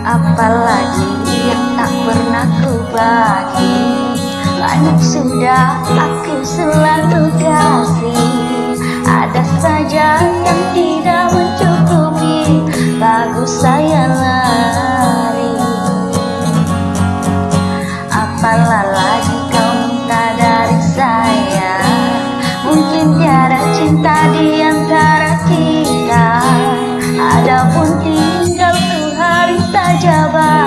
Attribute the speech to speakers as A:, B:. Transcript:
A: Apalagi yang tak pernah ku bagi Banyak sudah aku selalu kasih Ada saja 大家吧